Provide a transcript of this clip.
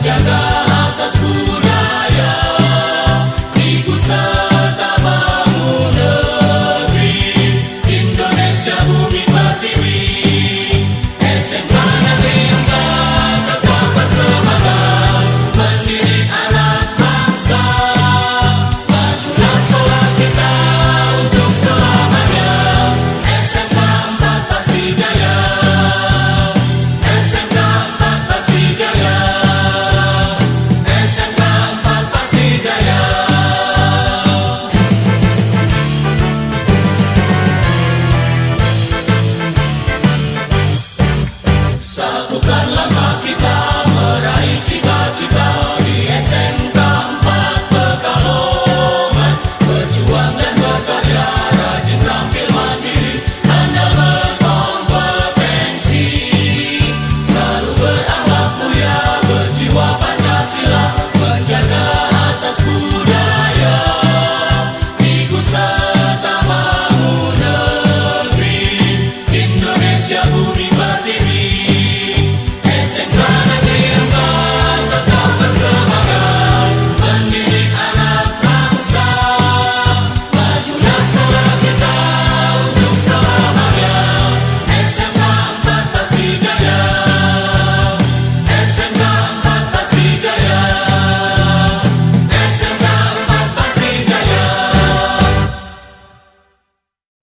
Jagger.